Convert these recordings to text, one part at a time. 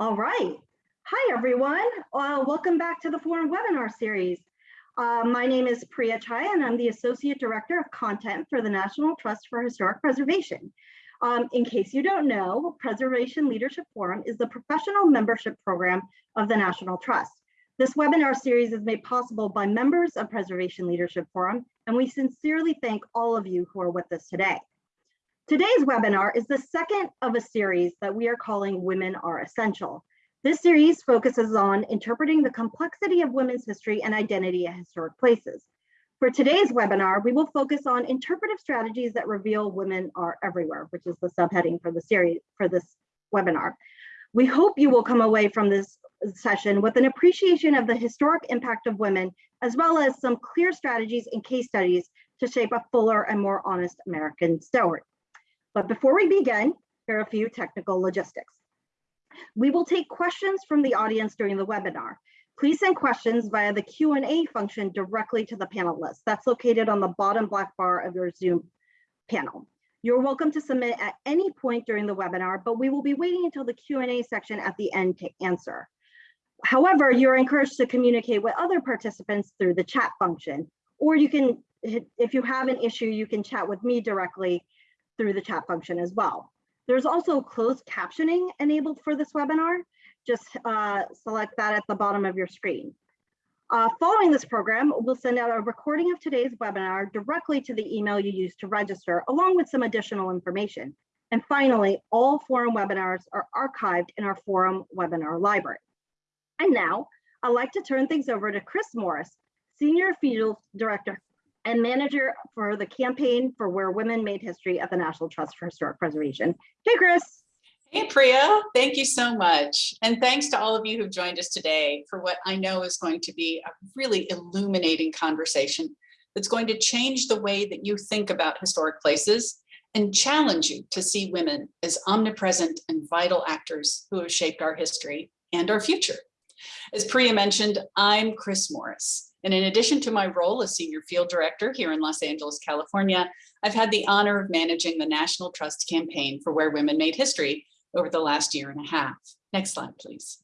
All right. Hi, everyone. Uh, welcome back to the Forum webinar series. Uh, my name is Priya Chhaya, and I'm the Associate Director of Content for the National Trust for Historic Preservation. Um, in case you don't know, Preservation Leadership Forum is the professional membership program of the National Trust. This webinar series is made possible by members of Preservation Leadership Forum, and we sincerely thank all of you who are with us today. Today's webinar is the second of a series that we are calling Women Are Essential. This series focuses on interpreting the complexity of women's history and identity at historic places. For today's webinar, we will focus on interpretive strategies that reveal women are everywhere, which is the subheading for the series for this webinar. We hope you will come away from this session with an appreciation of the historic impact of women, as well as some clear strategies and case studies to shape a fuller and more honest American story. But before we begin, here are a few technical logistics. We will take questions from the audience during the webinar. Please send questions via the Q&A function directly to the panelists. That's located on the bottom black bar of your Zoom panel. You're welcome to submit at any point during the webinar, but we will be waiting until the Q&A section at the end to answer. However, you're encouraged to communicate with other participants through the chat function, or you can, if you have an issue, you can chat with me directly through the chat function as well. There's also closed captioning enabled for this webinar. Just uh, select that at the bottom of your screen. Uh, following this program, we'll send out a recording of today's webinar directly to the email you used to register, along with some additional information. And finally, all forum webinars are archived in our forum webinar library. And now I'd like to turn things over to Chris Morris, Senior Field Director and manager for the campaign for Where Women Made History at the National Trust for Historic Preservation. Hey, Chris. Hey, Priya, thank you so much. And thanks to all of you who've joined us today for what I know is going to be a really illuminating conversation that's going to change the way that you think about historic places and challenge you to see women as omnipresent and vital actors who have shaped our history and our future. As Priya mentioned, I'm Chris Morris. And in addition to my role as Senior Field Director here in Los Angeles, California, I've had the honor of managing the National Trust campaign for Where Women Made History over the last year and a half. Next slide, please.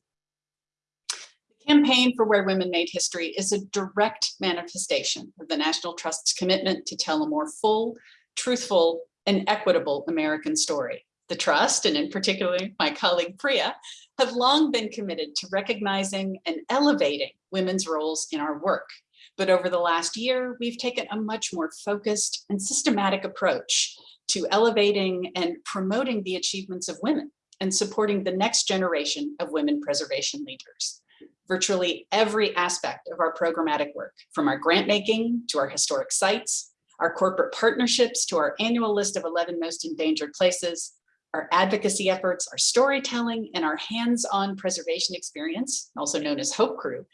The campaign for Where Women Made History is a direct manifestation of the National Trust's commitment to tell a more full, truthful, and equitable American story. The Trust, and in particular my colleague Priya, have long been committed to recognizing and elevating women's roles in our work. But over the last year, we've taken a much more focused and systematic approach to elevating and promoting the achievements of women and supporting the next generation of women preservation leaders. Virtually every aspect of our programmatic work, from our grant making to our historic sites, our corporate partnerships to our annual list of 11 most endangered places, our advocacy efforts, our storytelling, and our hands-on preservation experience, also known as Hope Crew,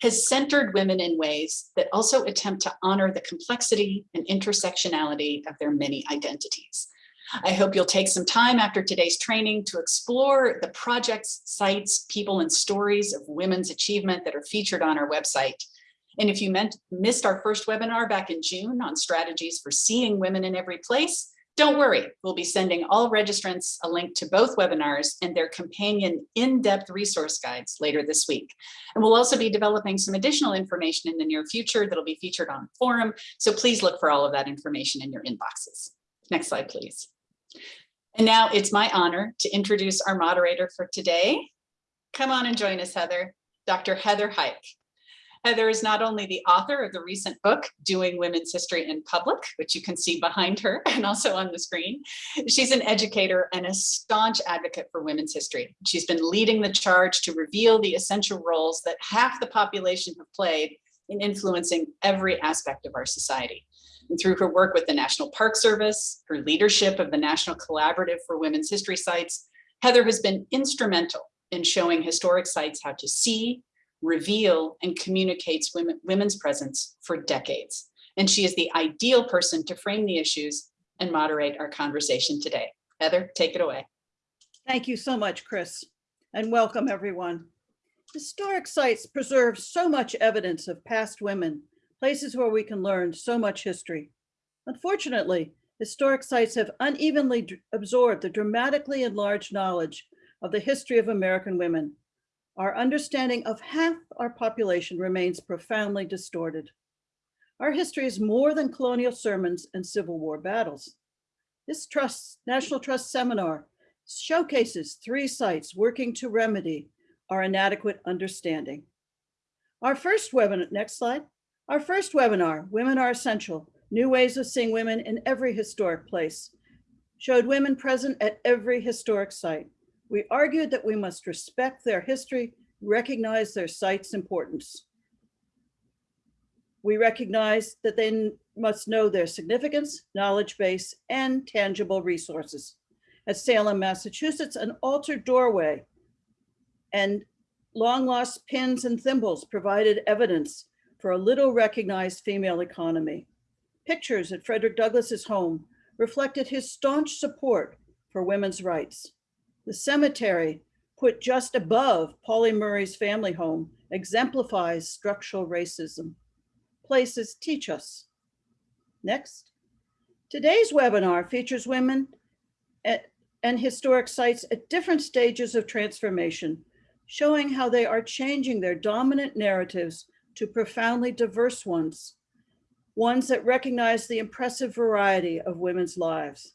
has centered women in ways that also attempt to honor the complexity and intersectionality of their many identities. I hope you'll take some time after today's training to explore the projects, sites, people, and stories of women's achievement that are featured on our website. And if you meant, missed our first webinar back in June on strategies for seeing women in every place, don't worry, we'll be sending all registrants a link to both webinars and their companion in-depth resource guides later this week. And we'll also be developing some additional information in the near future that'll be featured on the forum. So please look for all of that information in your inboxes. Next slide, please. And now it's my honor to introduce our moderator for today. Come on and join us, Heather, Dr. Heather Huyck. Heather is not only the author of the recent book, Doing Women's History in Public, which you can see behind her and also on the screen. She's an educator and a staunch advocate for women's history. She's been leading the charge to reveal the essential roles that half the population have played in influencing every aspect of our society. And through her work with the National Park Service, her leadership of the National Collaborative for Women's History Sites, Heather has been instrumental in showing historic sites how to see, reveal and communicates women, women's presence for decades. And she is the ideal person to frame the issues and moderate our conversation today. Heather, take it away. Thank you so much, Chris, and welcome everyone. Historic sites preserve so much evidence of past women, places where we can learn so much history. Unfortunately, historic sites have unevenly absorbed the dramatically enlarged knowledge of the history of American women, our understanding of half our population remains profoundly distorted. Our history is more than colonial sermons and Civil War battles. This Trust, National Trust seminar showcases three sites working to remedy our inadequate understanding. Our first webinar, next slide. Our first webinar, Women Are Essential, New Ways of Seeing Women in Every Historic Place, showed women present at every historic site. We argued that we must respect their history, recognize their site's importance. We recognize that they must know their significance, knowledge base, and tangible resources. At Salem, Massachusetts, an altered doorway and long lost pins and thimbles provided evidence for a little recognized female economy. Pictures at Frederick Douglass's home reflected his staunch support for women's rights. The cemetery, put just above Pauli Murray's family home, exemplifies structural racism. Places teach us. Next. Today's webinar features women at, and historic sites at different stages of transformation, showing how they are changing their dominant narratives to profoundly diverse ones, ones that recognize the impressive variety of women's lives.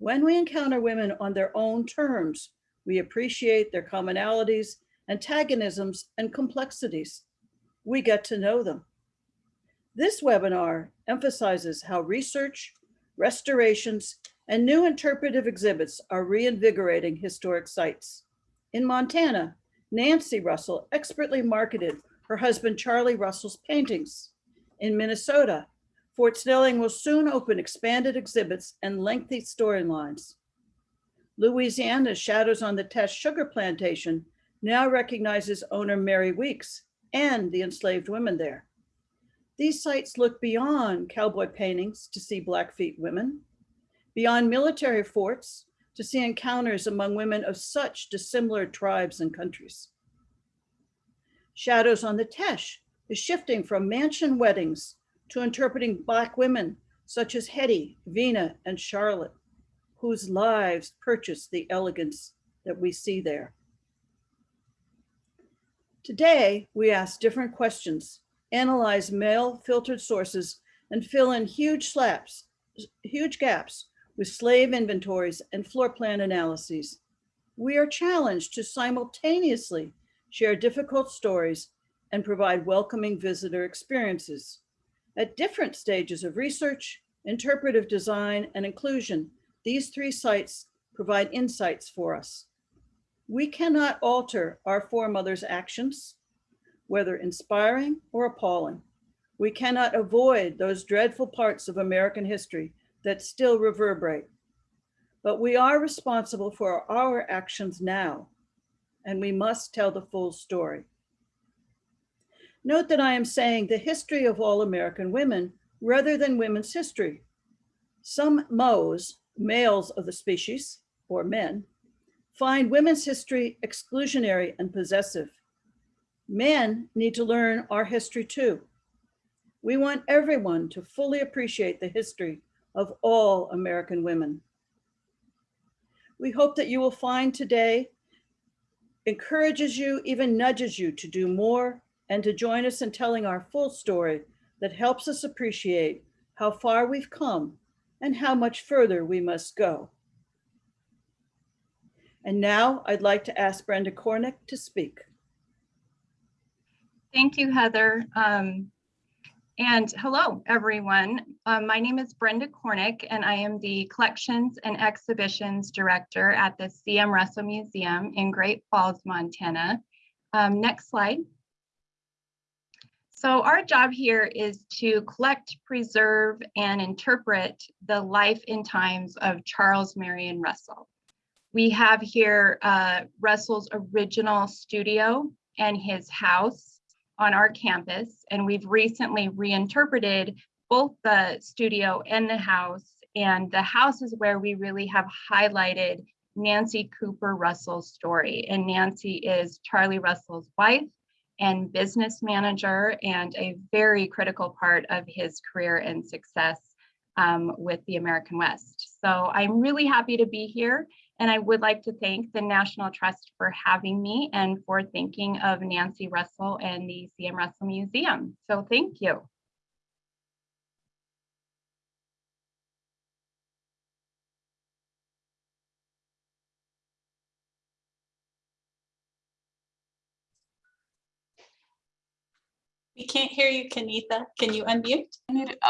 When we encounter women on their own terms, we appreciate their commonalities, antagonisms, and complexities. We get to know them. This webinar emphasizes how research, restorations, and new interpretive exhibits are reinvigorating historic sites. In Montana, Nancy Russell expertly marketed her husband Charlie Russell's paintings. In Minnesota, Fort Snelling will soon open expanded exhibits and lengthy storylines. Louisiana's Shadows on the Teche Sugar Plantation now recognizes owner Mary Weeks and the enslaved women there. These sites look beyond cowboy paintings to see Blackfeet women, beyond military forts to see encounters among women of such dissimilar tribes and countries. Shadows on the Teche is shifting from mansion weddings to interpreting Black women such as Hetty, Vina, and Charlotte, whose lives purchased the elegance that we see there. Today, we ask different questions, analyze male filtered sources, and fill in huge slaps, huge gaps with slave inventories and floor plan analyses. We are challenged to simultaneously share difficult stories and provide welcoming visitor experiences. At different stages of research, interpretive design, and inclusion, these three sites provide insights for us. We cannot alter our foremothers' actions, whether inspiring or appalling. We cannot avoid those dreadful parts of American history that still reverberate. But we are responsible for our actions now, and we must tell the full story. Note that I am saying the history of all American women rather than women's history. Some Moes, males of the species, or men, find women's history exclusionary and possessive. Men need to learn our history too. We want everyone to fully appreciate the history of all American women. We hope that you will find today encourages you, even nudges you to do more and to join us in telling our full story that helps us appreciate how far we've come and how much further we must go. And now I'd like to ask Brenda Cornick to speak. Thank you, Heather. Um, and hello, everyone. Um, my name is Brenda Cornick, and I am the Collections and Exhibitions Director at the C.M. Russell Museum in Great Falls, Montana. Um, next slide. So our job here is to collect, preserve, and interpret the life and times of Charles Marion Russell. We have here uh, Russell's original studio and his house on our campus, and we've recently reinterpreted both the studio and the house, and the house is where we really have highlighted Nancy Cooper Russell's story, and Nancy is Charlie Russell's wife, and business manager and a very critical part of his career and success um, with the American West. So I'm really happy to be here. And I would like to thank the National Trust for having me and for thinking of Nancy Russell and the CM Russell Museum. So thank you. We can't hear you, Kanitha. Can you unmute?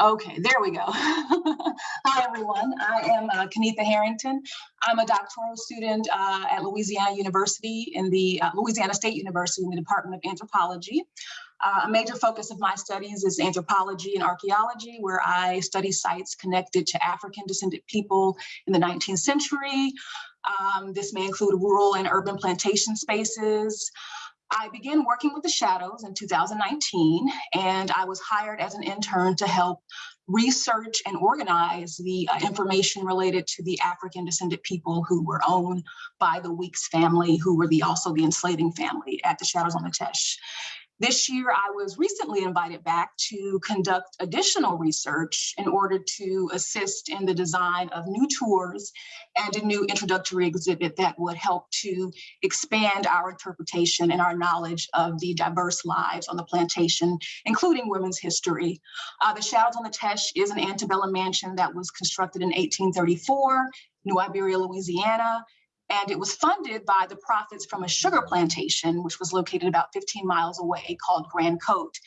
Okay, there we go. Hi, everyone. I am uh, Kanitha Harrington. I'm a doctoral student uh, at Louisiana University in the uh, Louisiana State University in the Department of Anthropology. Uh, a major focus of my studies is anthropology and archaeology, where I study sites connected to African descended people in the 19th century. Um, this may include rural and urban plantation spaces, I began working with the Shadows in 2019, and I was hired as an intern to help research and organize the uh, information related to the African descended people who were owned by the Weeks family, who were the also the enslaving family at the Shadows on the Teche. This year, I was recently invited back to conduct additional research in order to assist in the design of new tours and a new introductory exhibit that would help to expand our interpretation and our knowledge of the diverse lives on the plantation, including women's history. Uh, the Shadows on the Teche is an antebellum mansion that was constructed in 1834, New Iberia, Louisiana, and it was funded by the profits from a sugar plantation, which was located about 15 miles away called Grand Cote.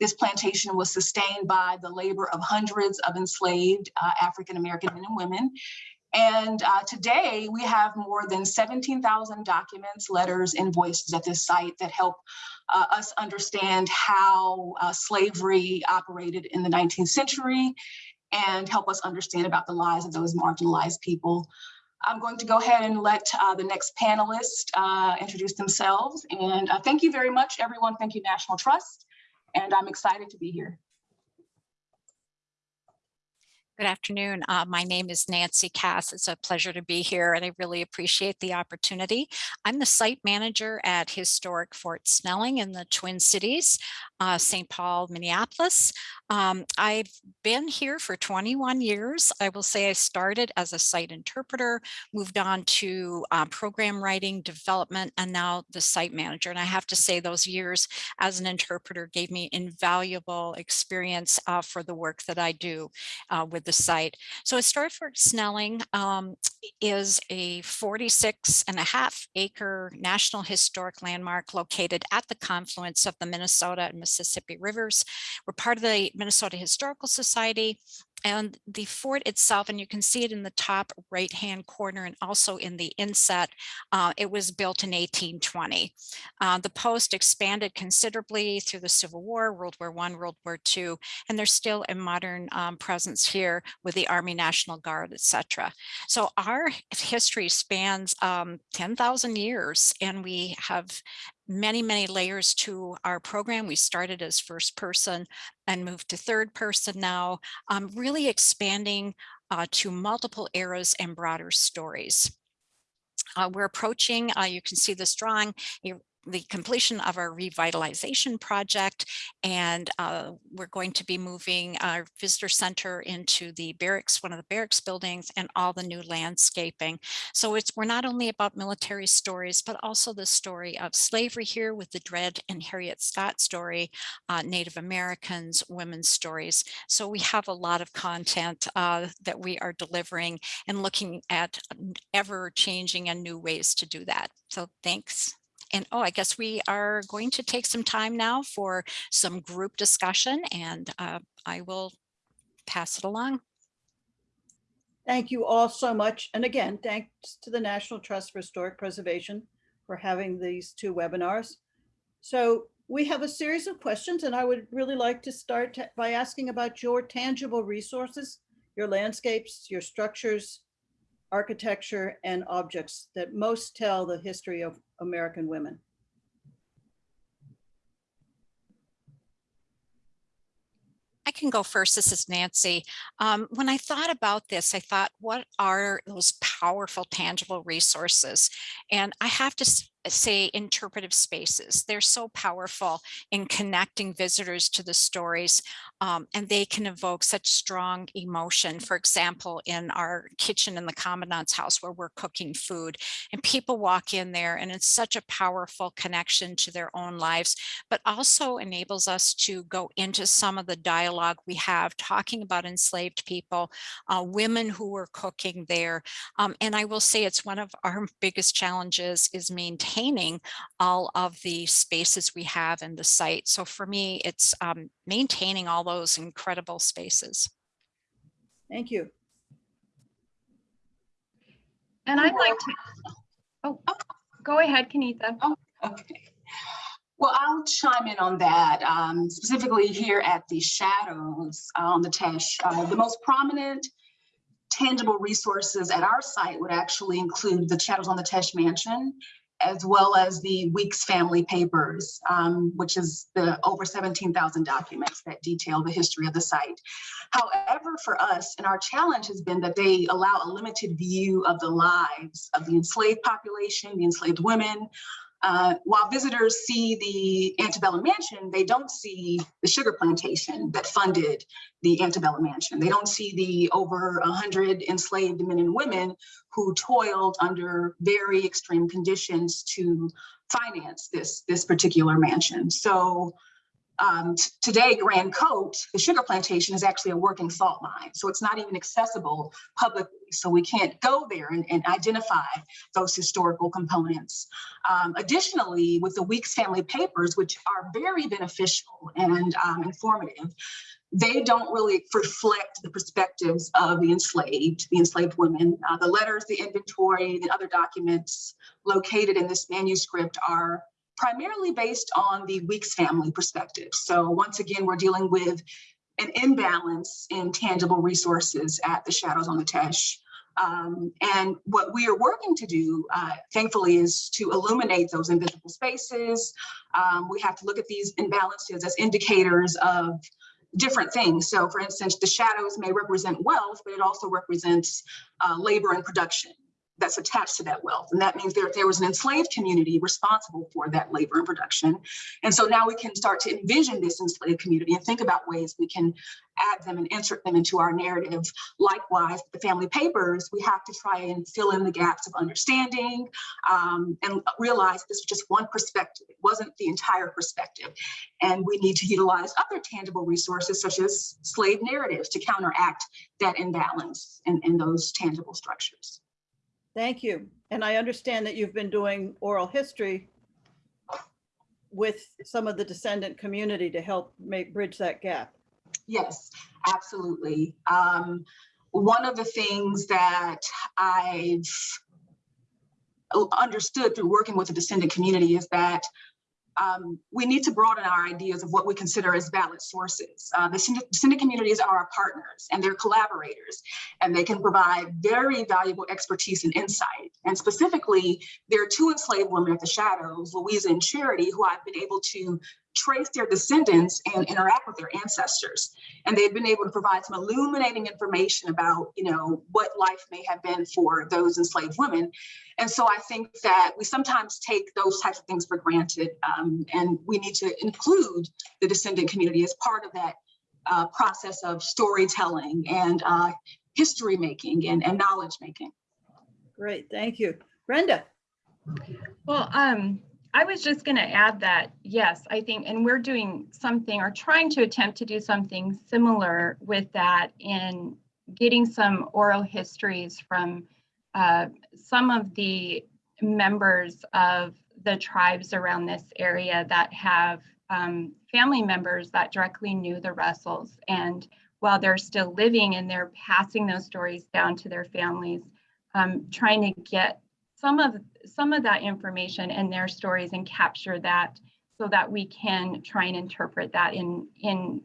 This plantation was sustained by the labor of hundreds of enslaved uh, African-American men and women. And uh, today we have more than 17,000 documents, letters, invoices at this site that help uh, us understand how uh, slavery operated in the 19th century and help us understand about the lives of those marginalized people. I'm going to go ahead and let uh, the next panelist uh, introduce themselves. And uh, thank you very much, everyone. Thank you, National Trust. And I'm excited to be here. Good afternoon. Uh, my name is Nancy Cass. It's a pleasure to be here and I really appreciate the opportunity. I'm the site manager at Historic Fort Snelling in the Twin Cities, uh, St. Paul, Minneapolis. Um, I've been here for 21 years. I will say I started as a site interpreter, moved on to uh, program writing, development, and now the site manager. And I have to say those years as an interpreter gave me invaluable experience uh, for the work that I do uh, with the site. So Historic Fort Snelling um, is a 46 and a half acre National Historic Landmark located at the confluence of the Minnesota and Mississippi Rivers. We're part of the Minnesota Historical Society and the fort itself, and you can see it in the top right hand corner and also in the inset, uh, it was built in 1820. Uh, the post expanded considerably through the Civil War, World War One, World War Two, and there's still a modern um, presence here with the Army National Guard, etc. So our history spans um, 10,000 years and we have many, many layers to our program. We started as first person and moved to third person now, um, really expanding uh, to multiple eras and broader stories. Uh, we're approaching, uh, you can see this drawing, the completion of our revitalization project and uh, we're going to be moving our visitor center into the barracks one of the barracks buildings and all the new landscaping. So it's we're not only about military stories but also the story of slavery here with the Dred and Harriet Scott story uh, Native Americans women's stories. So we have a lot of content uh, that we are delivering and looking at ever changing and new ways to do that. So thanks and oh, I guess we are going to take some time now for some group discussion and uh, I will pass it along. Thank you all so much. And again, thanks to the National Trust for Historic Preservation for having these two webinars. So we have a series of questions and I would really like to start by asking about your tangible resources, your landscapes, your structures, architecture, and objects that most tell the history of American women. I can go first. This is Nancy. Um, when I thought about this, I thought, what are those powerful, tangible resources? And I have to say interpretive spaces. They're so powerful in connecting visitors to the stories um, and they can evoke such strong emotion. For example, in our kitchen in the commandant's house where we're cooking food and people walk in there and it's such a powerful connection to their own lives, but also enables us to go into some of the dialogue we have talking about enslaved people, uh, women who were cooking there. Um, and I will say it's one of our biggest challenges is maintaining all of the spaces we have in the site. So for me, it's um, maintaining all those incredible spaces. Thank you. And I'd like to, oh, go ahead, Kanitha. Okay. Well, I'll chime in on that, um, specifically here at the shadows on the Teche. Uh, the most prominent tangible resources at our site would actually include the Shadows on the Teche Mansion, as well as the Weeks family papers, um, which is the over 17,000 documents that detail the history of the site. However, for us, and our challenge has been that they allow a limited view of the lives of the enslaved population, the enslaved women, uh, while visitors see the antebellum mansion, they don't see the sugar plantation that funded the antebellum mansion. They don't see the over 100 enslaved men and women who toiled under very extreme conditions to finance this, this particular mansion. So um, today, Grand Cote, the sugar plantation is actually a working salt mine. So it's not even accessible publicly. So we can't go there and, and identify those historical components. Um, additionally, with the Weeks family papers, which are very beneficial and um, informative, they don't really reflect the perspectives of the enslaved, the enslaved women. Uh, the letters, the inventory, the other documents located in this manuscript are primarily based on the Weeks family perspective. So once again, we're dealing with an imbalance in tangible resources at the Shadows on the Teche. Um, and what we are working to do, uh, thankfully, is to illuminate those invisible spaces. Um, we have to look at these imbalances as indicators of different things. So for instance, the shadows may represent wealth, but it also represents uh, labor and production that's attached to that wealth. And that means there, there was an enslaved community responsible for that labor and production. And so now we can start to envision this enslaved community and think about ways we can add them and insert them into our narrative. Likewise, the family papers, we have to try and fill in the gaps of understanding um, and realize this was just one perspective. It wasn't the entire perspective. And we need to utilize other tangible resources such as slave narratives to counteract that imbalance in, in those tangible structures. Thank you. And I understand that you've been doing oral history with some of the descendant community to help make bridge that gap. Yes, absolutely. Um, one of the things that I've understood through working with the descendant community is that um, we need to broaden our ideas of what we consider as valid sources. Uh, the descendant communities are our partners and they're collaborators, and they can provide very valuable expertise and insight. And specifically, there are two enslaved women at the Shadows, Louisa and Charity, who I've been able to trace their descendants and interact with their ancestors. And they've been able to provide some illuminating information about, you know, what life may have been for those enslaved women. And so I think that we sometimes take those types of things for granted, um, and we need to include the descendant community as part of that uh, process of storytelling and uh, history making and, and knowledge making. Great, thank you. Brenda. Well, um, I was just going to add that, yes, I think, and we're doing something or trying to attempt to do something similar with that in getting some oral histories from uh, some of the members of the tribes around this area that have um, family members that directly knew the Russells. And while they're still living and they're passing those stories down to their families, um, trying to get some of some of that information and their stories and capture that so that we can try and interpret that in in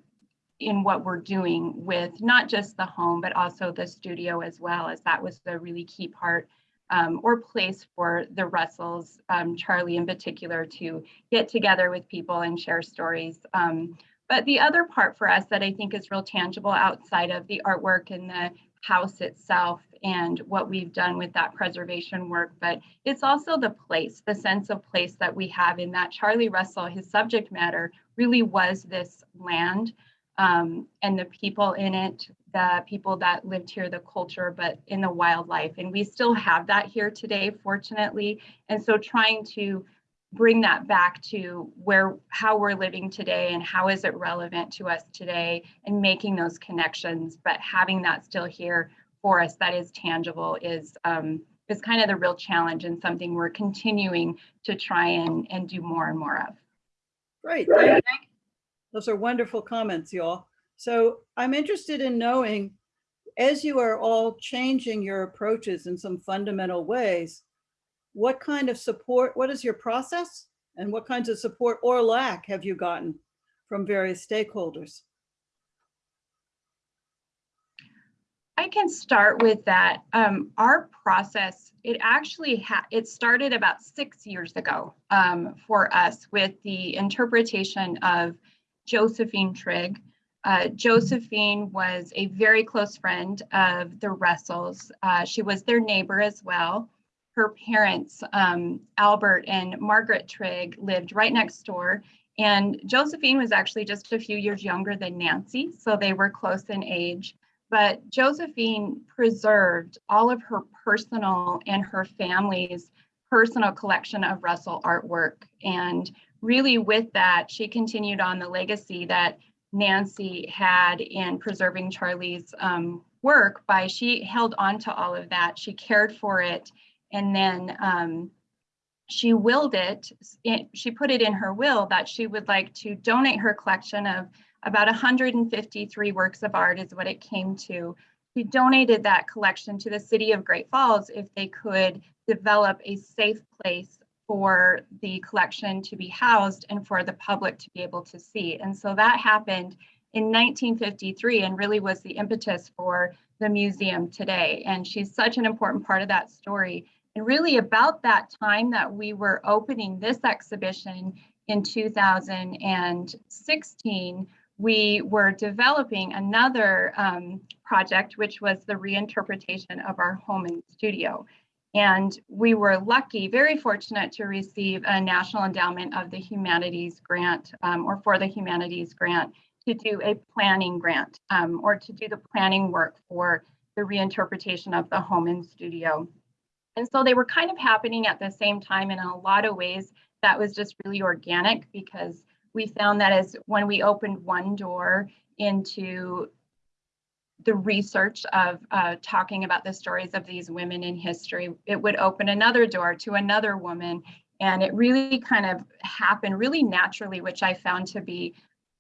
in what we're doing with not just the home but also the studio as well as that was the really key part um, or place for the Russells, um, Charlie in particular, to get together with people and share stories. Um, but the other part for us that I think is real tangible outside of the artwork and the house itself and what we've done with that preservation work, but it's also the place, the sense of place that we have in that Charlie Russell, his subject matter really was this land um, and the people in it, the people that lived here, the culture, but in the wildlife. And we still have that here today, fortunately. And so trying to bring that back to where how we're living today and how is it relevant to us today and making those connections but having that still here for us that is tangible is um, is kind of the real challenge and something we're continuing to try and and do more and more of Great. thank. Those are wonderful comments, y'all. So I'm interested in knowing, as you are all changing your approaches in some fundamental ways, what kind of support, what is your process? And what kinds of support or lack have you gotten from various stakeholders? I can start with that. Um, our process, it actually ha it started about six years ago um, for us with the interpretation of Josephine Trigg. Uh, Josephine was a very close friend of the Russells. Uh, she was their neighbor as well. Her parents, um, Albert and Margaret Trigg, lived right next door. And Josephine was actually just a few years younger than Nancy, so they were close in age but Josephine preserved all of her personal and her family's personal collection of Russell artwork. And really with that, she continued on the legacy that Nancy had in preserving Charlie's um, work by she held on to all of that. She cared for it. And then um, she willed it, it, she put it in her will that she would like to donate her collection of about 153 works of art is what it came to. She donated that collection to the city of Great Falls if they could develop a safe place for the collection to be housed and for the public to be able to see. And so that happened in 1953 and really was the impetus for the museum today. And she's such an important part of that story. And really about that time that we were opening this exhibition in 2016, we were developing another um, project, which was the reinterpretation of our home and studio. And we were lucky, very fortunate to receive a National Endowment of the Humanities grant um, or for the Humanities grant to do a planning grant um, or to do the planning work for the reinterpretation of the home and studio. And so they were kind of happening at the same time in a lot of ways that was just really organic because we found that as when we opened one door into the research of uh, talking about the stories of these women in history, it would open another door to another woman. And it really kind of happened really naturally, which I found to be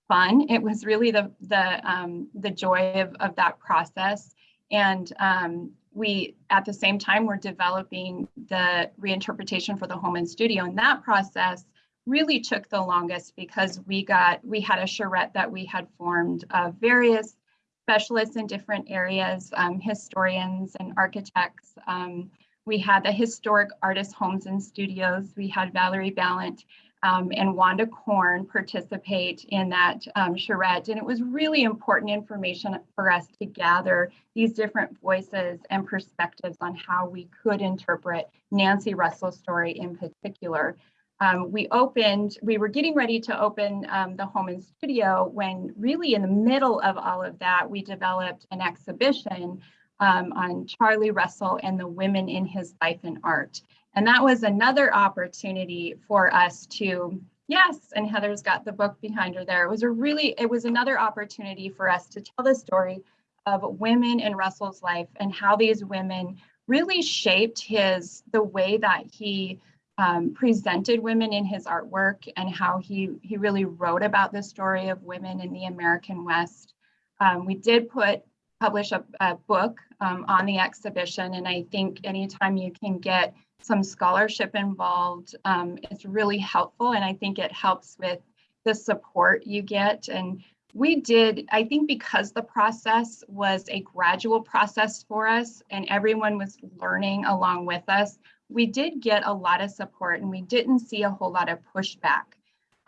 fun. It was really the the um, the joy of, of that process. And um, we, at the same time, were developing the reinterpretation for the home and studio. And that process really took the longest because we got we had a charrette that we had formed of various specialists in different areas, um, historians and architects. Um, we had the historic artist homes and studios. We had Valerie Balint um, and Wanda Corn participate in that um, charrette. And it was really important information for us to gather these different voices and perspectives on how we could interpret Nancy Russell's story in particular um, we opened, we were getting ready to open um, the home and studio when really in the middle of all of that, we developed an exhibition um, on Charlie Russell and the women in his life and art. And that was another opportunity for us to, yes, and Heather's got the book behind her there. It was a really, it was another opportunity for us to tell the story of women in Russell's life and how these women really shaped his, the way that he um, presented women in his artwork and how he, he really wrote about the story of women in the American West. Um, we did put publish a, a book um, on the exhibition and I think anytime you can get some scholarship involved, um, it's really helpful and I think it helps with the support you get and we did, I think because the process was a gradual process for us and everyone was learning along with us, we did get a lot of support and we didn't see a whole lot of pushback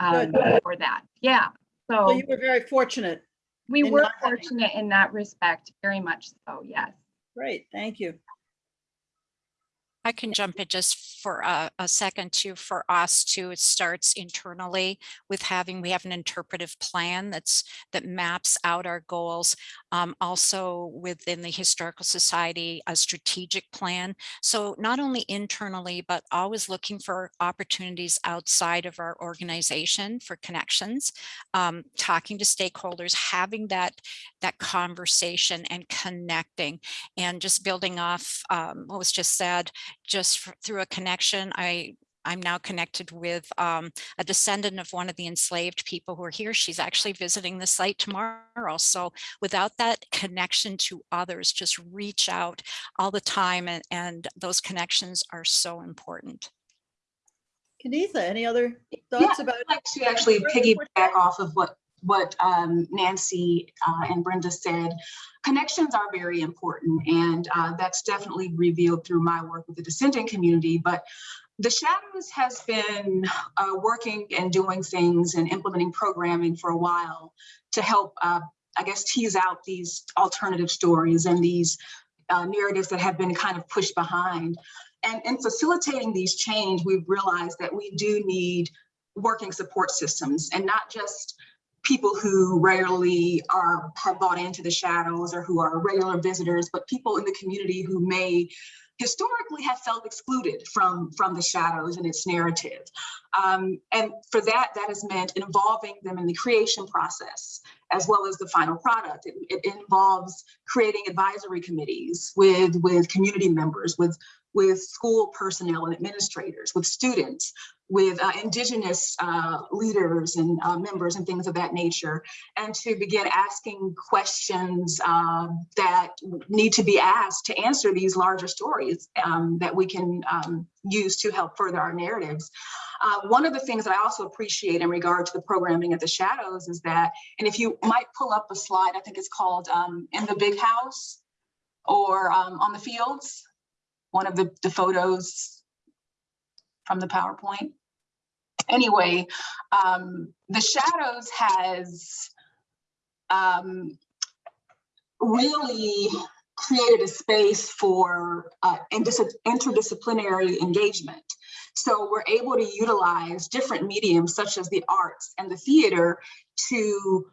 um, for that. Yeah. So So you were very fortunate. we were not having- fortunate in that respect, very much so, yes. Great, thank you. I can jump in just for a, a second too, for us too, it starts internally with having, we have an interpretive plan that's, that maps out our goals. Um, also within the Historical Society, a strategic plan. So not only internally, but always looking for opportunities outside of our organization for connections, um, talking to stakeholders, having that, that conversation and connecting and just building off um, what was just said, just f- through a connection, I, I'm now connected with um, a descendant of one of the enslaved people who are here. She's actually visiting the site tomorrow. So without that connection to others, just reach out all the time and, and those connections are so important. Kenitha, any other thoughts about? I'd like to actually piggyback off of what, what um, Nancy uh, and Brenda said. Connections are very important, and uh, that's definitely revealed through my work with the descendant community. But the Shadows has been uh, working and doing things and implementing programming for a while to help, uh, I guess, tease out these alternative stories and these uh, narratives that have been kind of pushed behind. And in facilitating these change, we've realized that we do need working support systems and not just people who rarely are have bought into the shadows or who are regular visitors, but people in the community who may historically have felt excluded from from the shadows and its narrative. Um, and for that, that has meant involving them in the creation process as well as the final product. It, it involves creating advisory committees with with community members, with with school personnel and administrators, with students, with uh, indigenous uh, leaders and uh, members and things of that nature, and to begin asking questions uh, that need to be asked to answer these larger stories um, that we can um, use to help further our narratives. Uh, one of the things that I also appreciate in regard to the programming at the Shadows is that, and if you might pull up a slide, I think it's called um, In the Big House or um, On the Fields, one of the, the photos from the PowerPoint. Anyway, um, the Shadows has um, really created a space for uh, interdisciplinary engagement. So we're able to utilize different mediums such as the arts and the theater to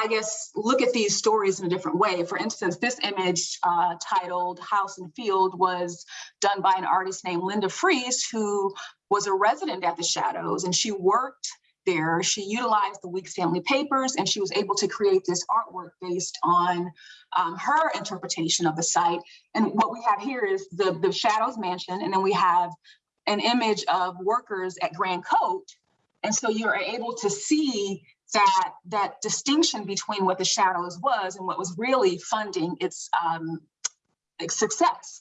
I guess, look at these stories in a different way. For instance, this image uh, titled House and Field was done by an artist named Linda Fries, who was a resident at the Shadows and she worked there. She utilized the Weeks Family Papers and she was able to create this artwork based on um, her interpretation of the site. And what we have here is the, the Shadows Mansion, and then we have an image of workers at Grand Cote. And so you're able to see that that distinction between what the shadows was and what was really funding its um, success.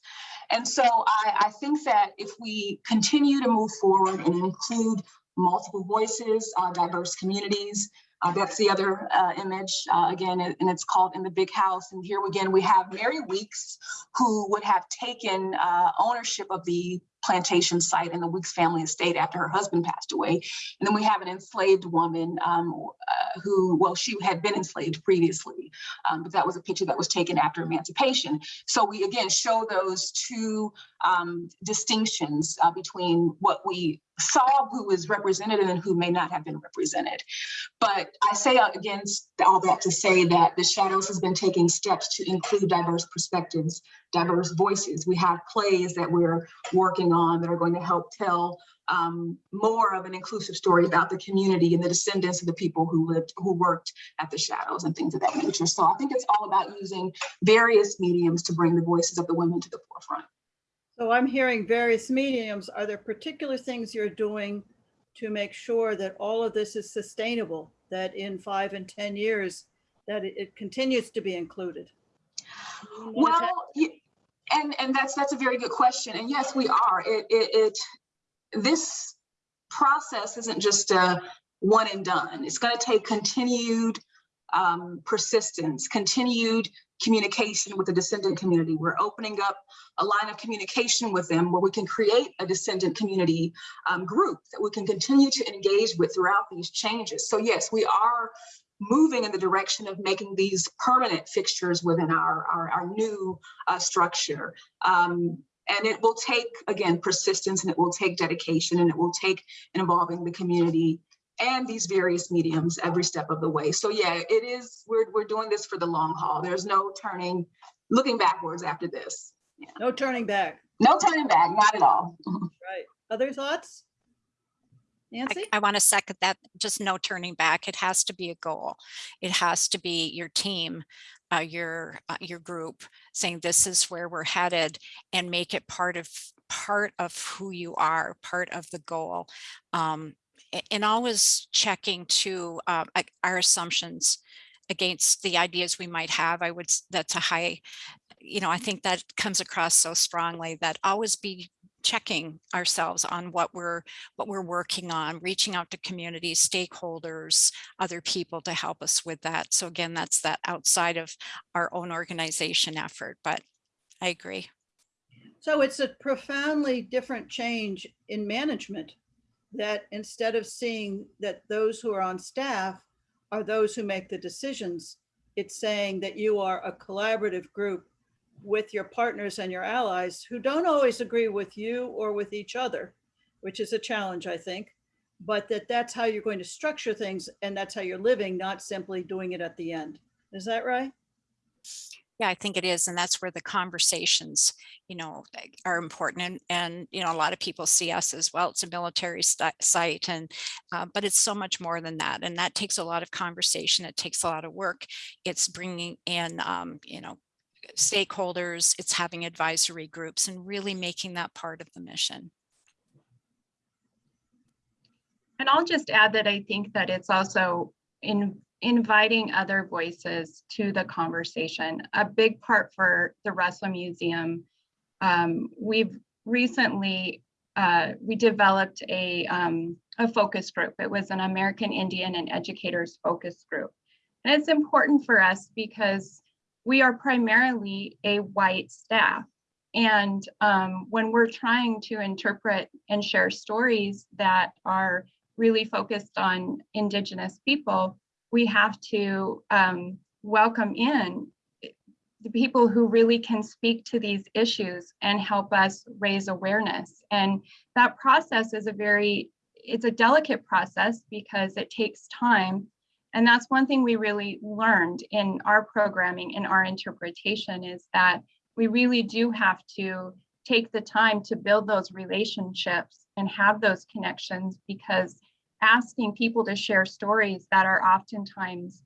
And so I, I think that if we continue to move forward and include multiple voices, uh, diverse communities, uh, that's the other uh, image, uh, again, and it's called In the Big House. And here again, we have Mary Weeks, who would have taken uh, ownership of the plantation site in the Weeks family estate after her husband passed away. And then we have an enslaved woman um, uh, who, well, she had been enslaved previously, um, but that was a picture that was taken after emancipation. So we again show those two um, distinctions uh, between what we saw who was represented and who may not have been represented. But I say against all that to say that the Shadows has been taking steps to include diverse perspectives, diverse voices. We have plays that we're working on that are going to help tell um, more of an inclusive story about the community and the descendants of the people who lived, who worked at the Shadows and things of that nature. So I think it's all about using various mediums to bring the voices of the women to the forefront. So I'm hearing various mediums. Are there particular things you're doing to make sure that all of this is sustainable, that in five and 10 years, that it, it continues to be included? Well, and and that's that's a very good question. And yes, we are. It it, it this process isn't just a one and done. It's going to take continued um, persistence, continued communication with the descendant community. We're opening up a line of communication with them where we can create a descendant community um, group that we can continue to engage with throughout these changes. So yes, we are moving in the direction of making these permanent fixtures within our, our, our new uh, structure. Um, and it will take, again, persistence and it will take dedication and it will take involving the community and these various mediums every step of the way. So yeah, it is, we're, we're doing this for the long haul. There's no turning, looking backwards after this. No turning back, No turning back, not at all. right? Other thoughts? I, Nancy? I want to second that, just no turning back. It has to be a goal. It has to be your team, uh, your, uh, your group saying this is where we're headed and make it part of, part of who you are, part of the goal. Um, and always checking to, uh, our assumptions against the ideas we might have. I would, that's a high, you know, I think that comes across so strongly that always be checking ourselves on what we're what we're working on, reaching out to community stakeholders, other people to help us with that. So again, that's that outside of our own organization effort, but I agree. So it's a profoundly different change in management that instead of seeing that those who are on staff are those who make the decisions, it's saying that you are a collaborative group with your partners and your allies who don't always agree with you or with each other, which is a challenge, I think, but that that's how you're going to structure things and that's how you're living, not simply doing it at the end. Is that right? Yeah, I think it is. And that's where the conversations, you know, are important. And, and, you know, a lot of people see us as well. It's a military site and, uh, but it's so much more than that. And that takes a lot of conversation. It takes a lot of work. It's bringing in, um, you know, stakeholders, it's having advisory groups and really making that part of the mission. And I'll just add that I think that it's also in inviting other voices to the conversation. A big part for the Russell Museum, um, we've recently uh, we developed a um, a focus group. It was an American Indian and educators focus group, and it's important for us because we are primarily a white staff. And um, when we're trying to interpret and share stories that are really focused on Indigenous people, we have to um, welcome in the people who really can speak to these issues and help us raise awareness. And that process is a very, it's a delicate process because it takes time. And that's one thing we really learned in our programming, in our interpretation, is that we really do have to take the time to build those relationships and have those connections because asking people to share stories that are oftentimes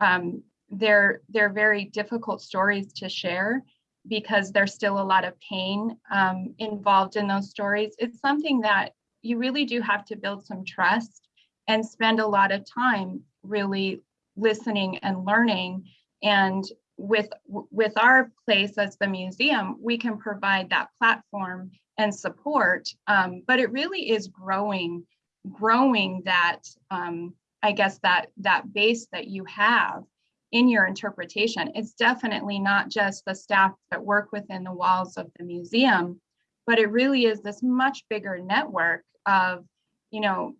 um, they're they're very difficult stories to share because there's still a lot of pain um, involved in those stories. It's something that you really do have to build some trust and spend a lot of time really listening and learning. And with with our place as the museum, we can provide that platform and support. Um, but it really is growing, growing that um, I guess that that base that you have in your interpretation. It's definitely not just the staff that work within the walls of the museum, but it really is this much bigger network of, you know,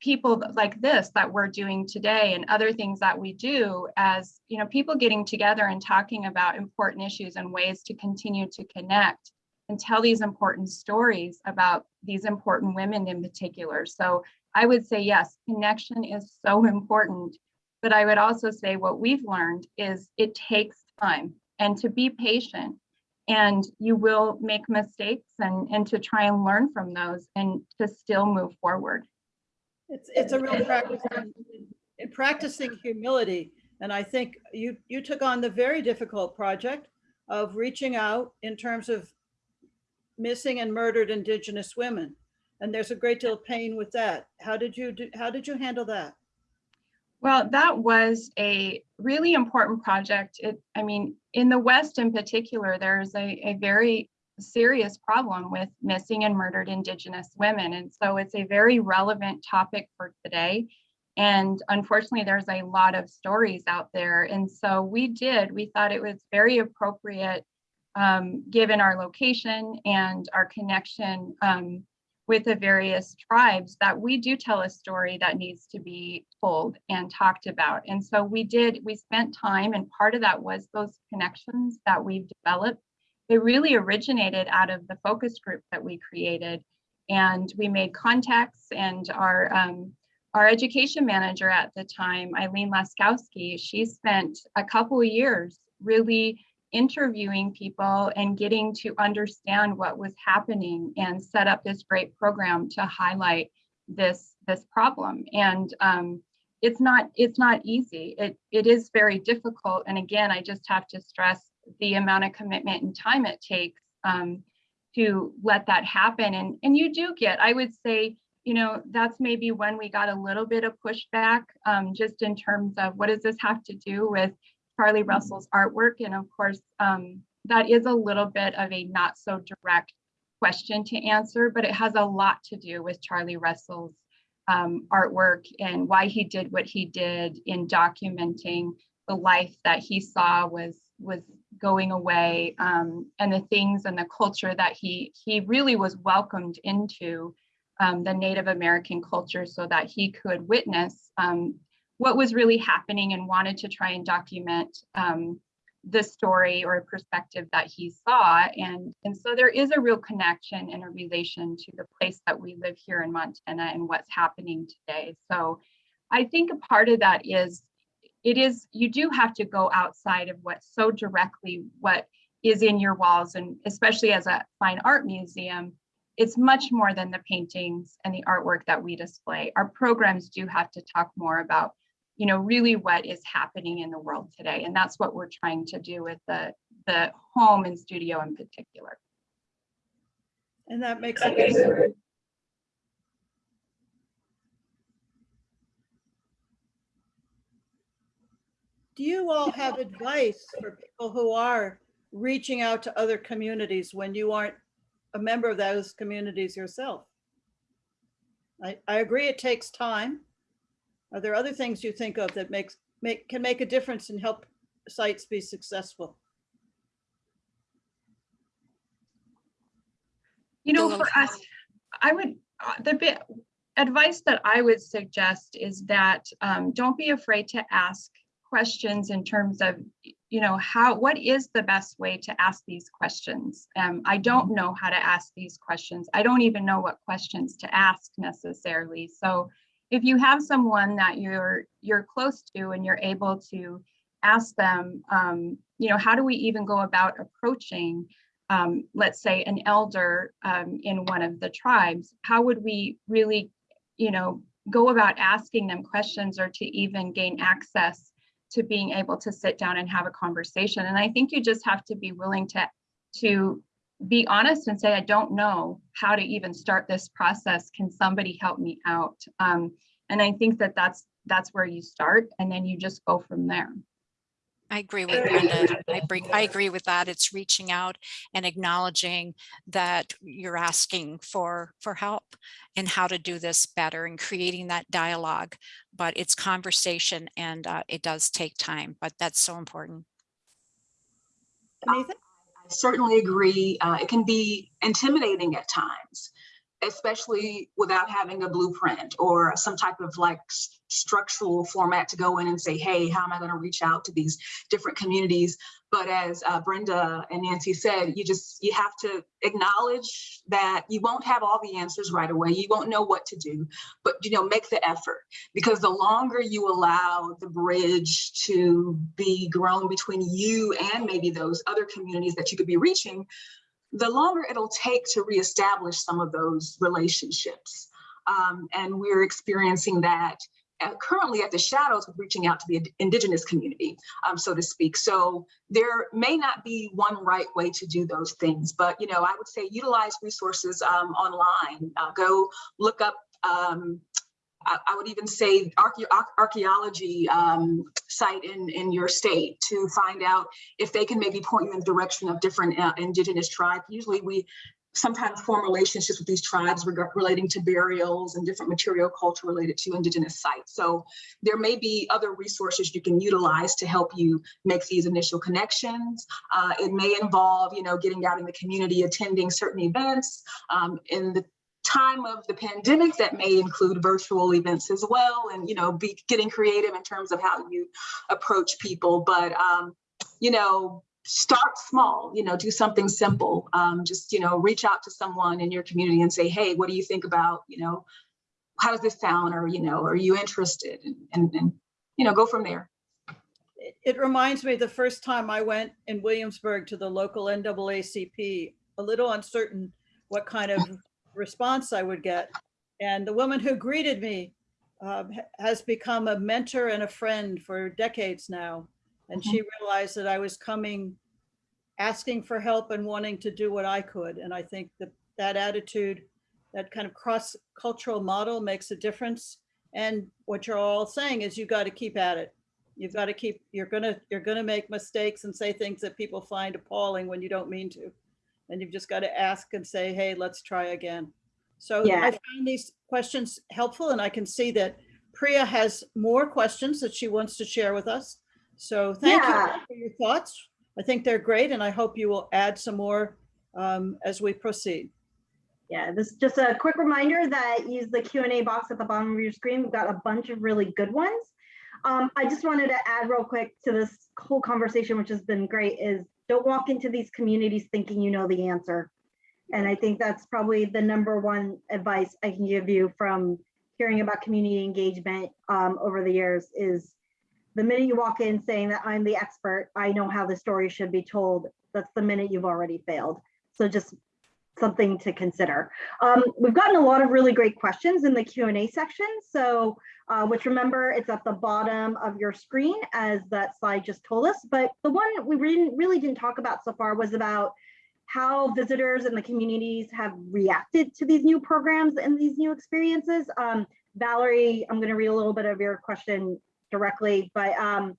people like this that we're doing today and other things that we do as, you know, people getting together and talking about important issues and ways to continue to connect and tell these important stories about these important women in particular. So I would say, yes, connection is so important. But I would also say what we've learned is it takes time and to be patient and you will make mistakes and, and to try and learn from those and to still move forward. It's, it's a real practice in- in practicing humility. And I think you, you took on the very difficult project of reaching out in terms of missing and murdered Indigenous women. And there's a great deal of pain with that. How did you do, how did you handle that? Well, that was a really important project. It, I mean, in the West in particular, there's a, a very serious problem with missing and murdered Indigenous women. And so it's a very relevant topic for today. And unfortunately, there's a lot of stories out there. And so we did, we thought it was very appropriate, um, given our location and our connection um, with the various tribes that we do tell a story that needs to be told and talked about. And so we did, we spent time and part of that was those connections that we've developed. They really originated out of the focus group that we created. And we made contacts and our, um, our education manager at the time, Eileen Laskowski, she spent a couple of years really interviewing people and getting to understand what was happening and set up this great program to highlight this this problem. And um, it's not it's not easy. It it is very difficult. And again i just have to stress the amount of commitment and time it takes um, to let that happen and and you do get i would say you know that's maybe when we got a little bit of pushback um, just in terms of what does this have to do with Charlie Russell's artwork. And of course, um, that is a little bit of a not so direct question to answer, but it has a lot to do with Charlie Russell's um, artwork and why he did what he did in documenting the life that he saw was was going away um, and the things and the culture that he he really was welcomed into um, the Native American culture so that he could witness um, what was really happening and wanted to try and document um, the story or perspective that he saw. And, and so there is a real connection and a relation to the place that we live here in Montana and what's happening today. So I think a part of that is, it is, you do have to go outside of what so directly what is in your walls and especially as a fine art museum, it's much more than the paintings and the artwork that we display. Our programs do have to talk more about you know, really what is happening in the world today. And that's what we're trying to do with the, the home and studio in particular. And that makes it. Do you all have advice for people who are reaching out to other communities when you aren't a member of those communities yourself? I, I agree it takes time. Are there other things you think of that makes, make, can make a difference and help sites be successful? You know, for us, I would, uh, the bit, advice that I would suggest is that um, don't be afraid to ask questions in terms of, you know, how, what is the best way to ask these questions? Um, I don't know how to ask these questions. I don't even know what questions to ask necessarily. So if you have someone that you're you're close to and you're able to ask them, um, you know, how do we even go about approaching, um, let's say, an elder um, in one of the tribes? How would we really, you know, go about asking them questions or to even gain access to being able to sit down and have a conversation? And I think you just have to be willing to to be honest and say, I don't know how to even start this process. Can somebody help me out? Um, and I think that that's that's where you start and then you just go from there. I agree with Brenda. I bring, I agree with that. It's reaching out and acknowledging that you're asking for for help and how to do this better and creating that dialogue. But it's conversation and uh, it does take time, but that's so important. Nathan? I certainly agree. Uh, it can be intimidating at times, especially without having a blueprint or some type of like structural format to go in and say, hey, how am I going to reach out to these different communities? But as uh, Brenda and Nancy said, you just, you have to acknowledge that you won't have all the answers right away. You won't know what to do, but, you know, make the effort because the longer you allow the bridge to be grown between you and maybe those other communities that you could be reaching, the longer it'll take to reestablish some of those relationships. Um, and we're experiencing that at, currently at the shadows with reaching out to the indigenous community, um, so to speak. So there may not be one right way to do those things, but you know, I would say utilize resources um, online. Uh, go look up um, I, would even say archae archaeology um, site in, in your state to find out if they can maybe point you in the direction of different uh, indigenous tribes. Usually we sometimes form relationships with these tribes relating to burials and different material culture related to indigenous sites. So there may be other resources you can utilize to help you make these initial connections. Uh, it may involve, you know, getting out in the community, attending certain events. Um, in the time of the pandemic that may include virtual events as well and you know be getting creative in terms of how you approach people. But um you know start small you know do something simple. Um just you know reach out to someone in your community and say hey what do you think about you know how does this sound? Or you know are you interested? And and, and you know go from there. It- It reminds me the first time I went in Williamsburg to the local NAACP, a little uncertain what kind of response I would get. And the woman who greeted me uh, ha- has become a mentor and a friend for decades now. And she mm-hmm. realized that I was coming, asking for help and wanting to do what I could. And I think that that attitude, that kind of cross-cultural model makes a difference. And what you're all saying is you got to keep at it. You've got to keep, you're gonna, you're gonna make mistakes and say things that people find appalling when you don't mean to. And you've just got to ask and say, hey, let's try again. So Yeah. I find these questions helpful and I can see that Priya has more questions that she wants to share with us. So thank you for your thoughts. I think they're great and I hope you will add some more um, as we proceed. Yeah, this is just a quick reminder that use the Q and A box at the bottom of your screen. We've got a bunch of really good ones. Um, I just wanted to add real quick to this whole conversation, which has been great, is don't walk into these communities thinking you know the answer. And I think that's probably the number one advice I can give you from hearing about community engagement um, over the years is the minute you walk in saying that I'm the expert, I know how the story should be told, that's the minute you've already failed. So just something to consider. Um, we've gotten a lot of really great questions in the Q&A section. So, uh, which remember, it's at the bottom of your screen as that slide just told us. But the one we really, really didn't talk about so far was about how visitors and the communities have reacted to these new programs and these new experiences. Um, Valerie, I'm going to read a little bit of your question directly, but um,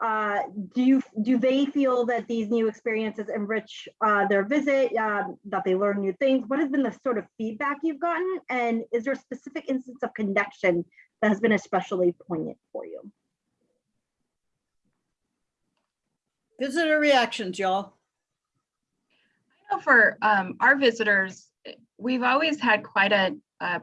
uh, do you do they feel that these new experiences enrich uh, their visit, um, that they learn new things? What has been the sort of feedback you've gotten? And is there a specific instance of connection that has been especially poignant for you? Visitor reactions, y'all. I know for um, our visitors, we've always had quite a, a,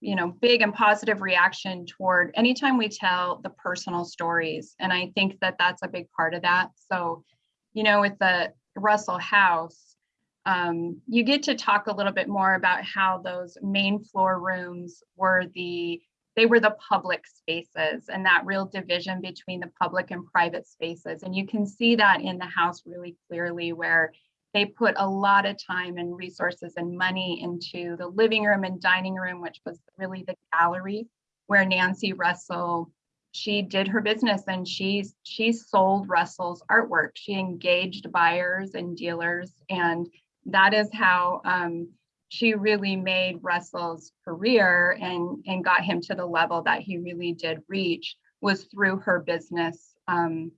you know, big and positive reaction toward anytime we tell the personal stories. And I think that that's a big part of that. So, you know, with the Russell House, um, you get to talk a little bit more about how those main floor rooms were the they were the public spaces and that real division between the public and private spaces. And you can see that in the house really clearly where they put a lot of time and resources and money into the living room and dining room, which was really the gallery where Nancy Russell, she did her business and she, she sold Russell's artwork. She engaged buyers and dealers and that is how um, she really made Russell's career and, and got him to the level that he really did reach was through her business. Um,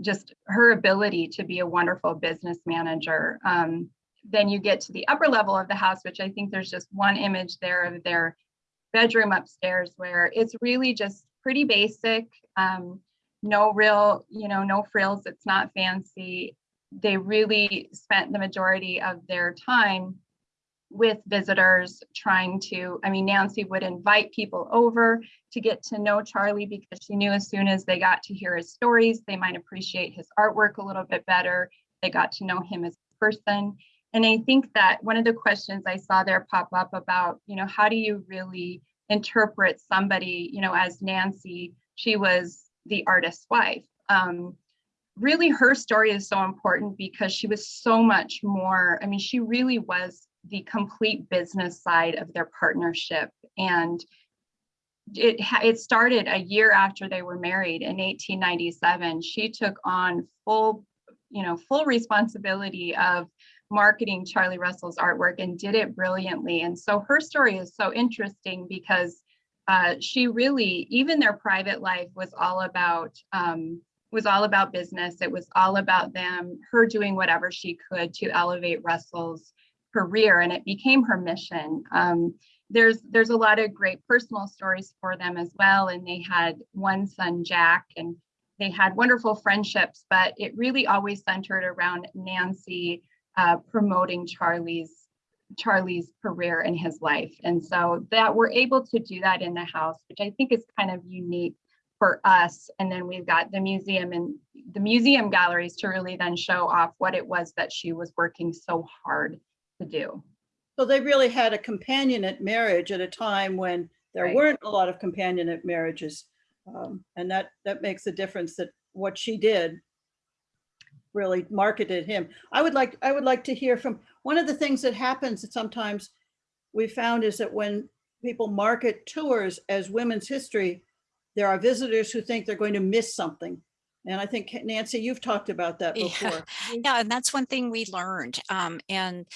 just her ability to be a wonderful business manager. Um, then you get to the upper level of the house, which I think there's just one image there of their bedroom upstairs where it's really just pretty basic. Um, no real, you know, no frills. It's not fancy. They really spent the majority of their time with visitors trying to, I mean, Nancy would invite people over to get to know Charlie because she knew as soon as they got to hear his stories, they might appreciate his artwork a little bit better. They got to know him as a person. And I think that one of the questions I saw there pop up about, you know, how do you really interpret somebody, you know, as Nancy, she was the artist's wife. Um, really her story is so important because she was so much more, I mean, she really was the complete business side of their partnership. And it, it started a year after they were married in 1897. She took on full, you know, full responsibility of marketing Charlie Russell's artwork and did it brilliantly. And so her story is so interesting because uh, she really, even their private life was all about um, was all about business. It was all about them, her doing whatever she could to elevate Russell's career and it became her mission. Um, there's there's a lot of great personal stories for them as well. And they had one son, Jack, and they had wonderful friendships, but it really always centered around Nancy uh, promoting Charlie's Charlie's career and his life. And so that we're able to do that in the house, which I think is kind of unique for us. And then we've got the museum and the museum galleries to really then show off what it was that she was working so hard to do. So they really had a companionate marriage at a time when there Right. weren't a lot of companionate marriages. Um, And that, that makes a difference that what she did really marketed him. I would like, I would like to hear from, one of the things that happens that sometimes we found is that when people market tours as women's history, there are visitors who think they're going to miss something. And I think Nancy, you've talked about that Yeah. before. Yeah, and that's one thing we learned. Um, and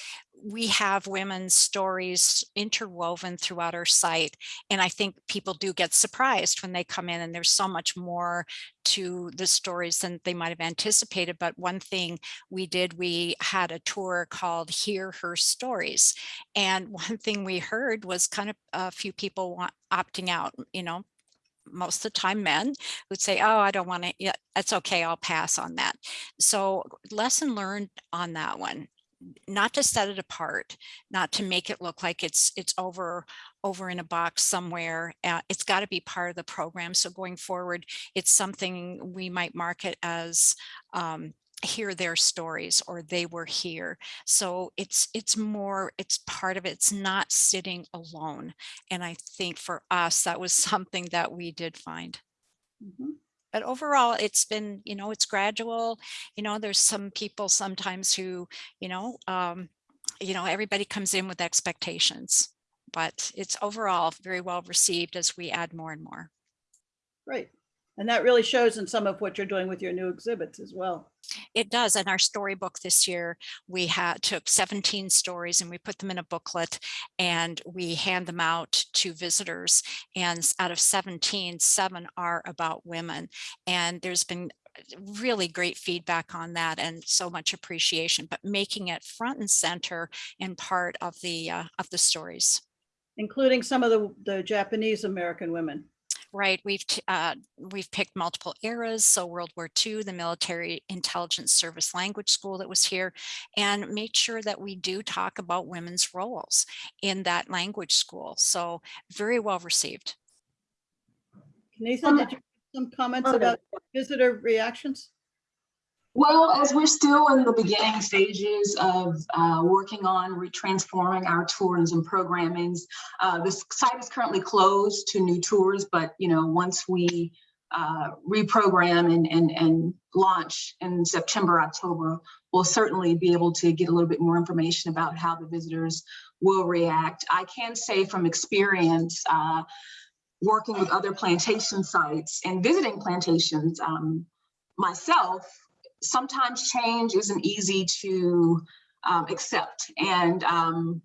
we have women's stories interwoven throughout our site. And I think people do get surprised when they come in and there's so much more to the stories than they might have anticipated. But one thing we did, we had a tour called Hear Her Stories. And one thing we heard was kind of a few people want, opting out, you know, most of the time men would say, oh, I don't want to, yeah, that's okay, I'll pass on that. So lesson learned on that one, not to set it apart, not to make it look like it's it's over over in a box somewhere. Uh, it's got to be part of the program. So going forward, it's something we might market as um, hear their stories or they were here. So it's it's more, it's part of it. It's not sitting alone. And I think for us, that was something that we did find Mhm. But overall it's been you know it's gradual you know there's some people sometimes who you know um you know everybody comes in with expectations but it's overall very well received as we add more and more Great. And that really shows in some of what you're doing with your new exhibits as well. it does in our storybook this year we had took 17 stories and we put them in a booklet and we hand them out to visitors and out of 17 seven are about women and there's been really great feedback on that and so much appreciation but making it front and center and part of the uh, of the stories including some of the, the Japanese American women. Right, we've uh, we've picked multiple eras, so World War II, the Military Intelligence Service Language School that was here, and made sure that we do talk about women's roles in that language school. So very well received. Nathan, Um, did you have some comments okay. about visitor reactions? Well, as we're still in the beginning stages of uh, working on retransforming our tourism programmings, uh, the site is currently closed to new tours, but you know, once we uh, reprogram and, and, and launch in September, October, we'll certainly be able to get a little bit more information about how the visitors will react. I can say from experience, uh, working with other plantation sites and visiting plantations um, myself, sometimes change isn't easy to um, accept. And um,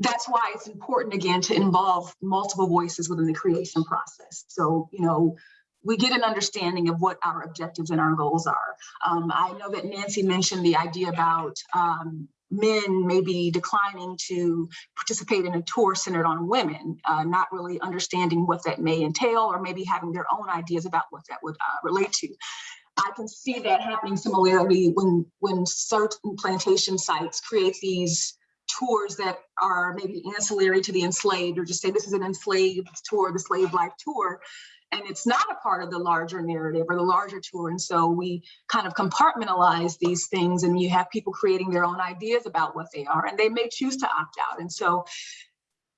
that's why it's important, again, to involve multiple voices within the creation process. So, you know, we get an understanding of what our objectives and our goals are. Um, I know that Nancy mentioned the idea about um, men maybe declining to participate in a tour centered on women, uh, not really understanding what that may entail, or maybe having their own ideas about what that would uh, relate to. I can see that happening similarly when when certain plantation sites create these tours that are maybe ancillary to the enslaved, or just say this is an enslaved tour, the slave life tour, and it's not a part of the larger narrative or the larger tour. And so we kind of compartmentalize these things, and you have people creating their own ideas about what they are, and they may choose to opt out. And so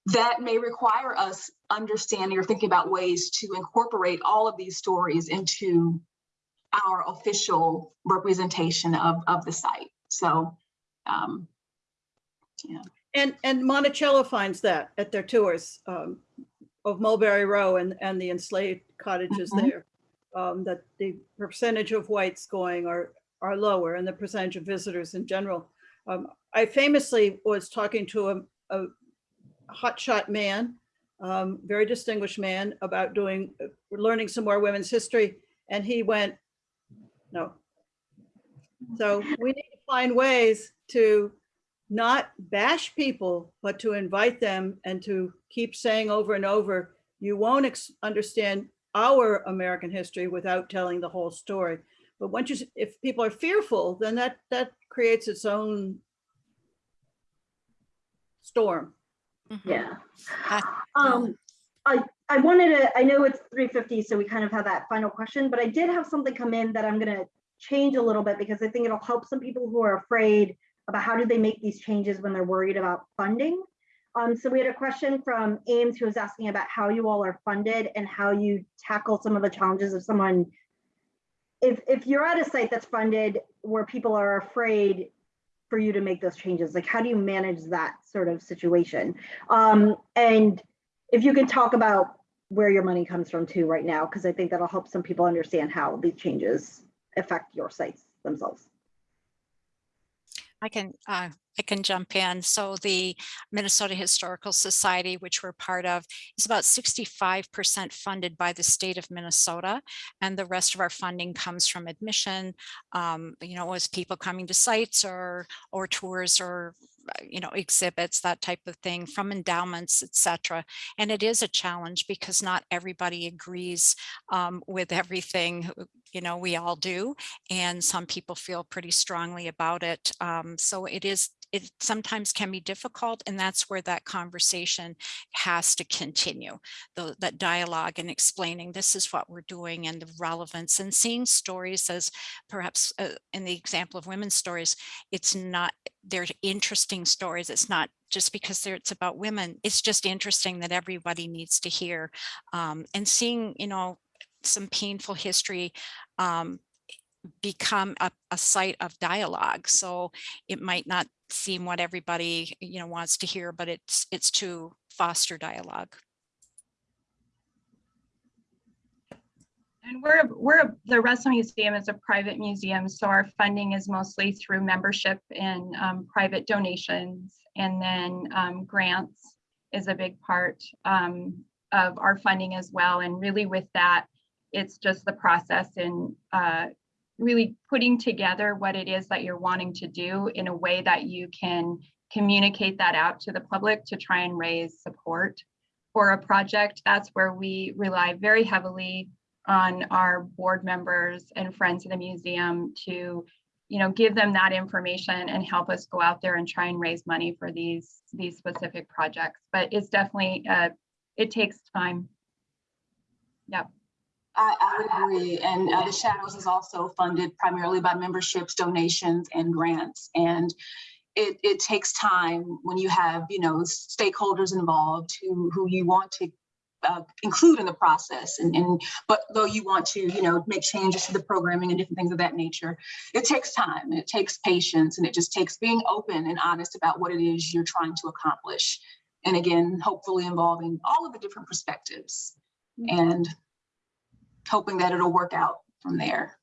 that may require us understanding or thinking about ways to incorporate all of these stories into our official representation of, of the site. So, um, And, and Monticello finds that at their tours um, of Mulberry Row and, and the enslaved cottages Mhm. there. um, That the percentage of whites going are, are lower and the percentage of visitors in general. Um, I famously was talking to a, a hotshot man, um, very distinguished man about doing, learning some more women's history. And he went, no. So we need to find ways to not bash people, but to invite them and to keep saying over and over, you won't ex- understand our American history without telling the whole story. But once you, s- if people are fearful, then that, that creates its own storm. Mhm. Yeah. Uh, Um, I, I wanted to, I know it's three fifty, so we kind of have that final question, but I did have something come in that I'm gonna change a little bit because I think it'll help some people who are afraid about how do they make these changes when they're worried about funding. Um, so we had a question from Ames who was asking about how you all are funded and how you tackle some of the challenges of someone. If, if you're at a site that's funded where people are afraid for you to make those changes, like how do you manage that sort of situation? Um, and if you can talk about where your money comes from too right now, because I think that'll help some people understand how these changes affect your sites themselves. I can, uh, I can jump in. So the Minnesota Historical Society, which we're part of, is about 65% funded by the state of Minnesota. And the rest of our funding comes from admission, um, you know, as people coming to sites or, or tours or, uh, you know, exhibits, that type of thing, from endowments, et cetera. And it is a challenge because not everybody agrees um, with everything, you know, we all do and some people feel pretty strongly about it. Um, so it is, it sometimes can be difficult and that's where that conversation has to continue. The, that dialogue and explaining this is what we're doing and the relevance and seeing stories as perhaps uh, in the example of women's stories, it's not, they're interesting stories. It's not just because it's about women. It's just interesting that everybody needs to hear um, and seeing, you know, some painful history um, become a, a site of dialogue. So it might not seem what everybody, you know, wants to hear, but it's it's to foster dialogue. And we're, we're, the Russell Museum is a private museum, so our funding is mostly through membership and um, private donations. And then um, grants is a big part um, of our funding as well. And really with that, it's just the process in uh, really putting together what it is that you're wanting to do in a way that you can communicate that out to the public to try and raise support for a project. That's where we rely very heavily on our board members and friends of the museum to you know give them that information and help us go out there and try and raise money for these these specific projects. But it's definitely uh it takes time. Yep I, I would agree. And uh, the Shadows is also funded primarily by memberships, donations, and grants. And it, it takes time when you have, you know, stakeholders involved who, who you want to uh, include in the process. And, and but though you want to, you know, make changes to the programming and different things of that nature, it takes time. And it takes patience, and it just takes being open and honest about what it is you're trying to accomplish. And again, hopefully involving all of the different perspectives. And hoping that it'll work out from there.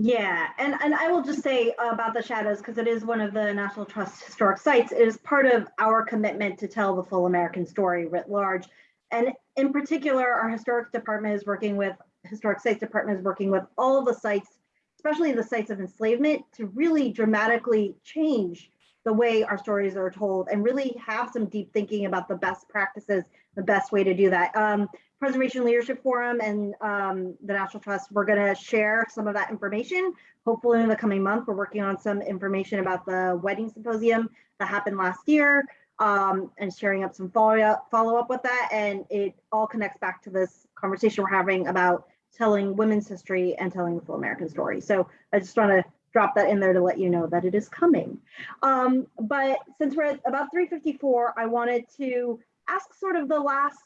Yeah, and, and I will just say about the shadows, because it is one of the National Trust historic sites, it is part of our commitment to tell the full American story writ large. And in particular, our historic department is working with, historic sites department is working with all the sites, especially the sites of enslavement, to really dramatically change the way our stories are told and really have some deep thinking about the best practices, the best way to do that. Um, Preservation Leadership Forum and um, the National Trust, we're going to share some of that information. Hopefully in the coming month, we're working on some information about the wedding symposium that happened last year um, and sharing up some follow up, follow up with that. And it all connects back to this conversation we're having about telling women's history and telling the full American story. So I just want to drop that in there to let you know that it is coming. Um, but since we're at about 354, I wanted to ask sort of the last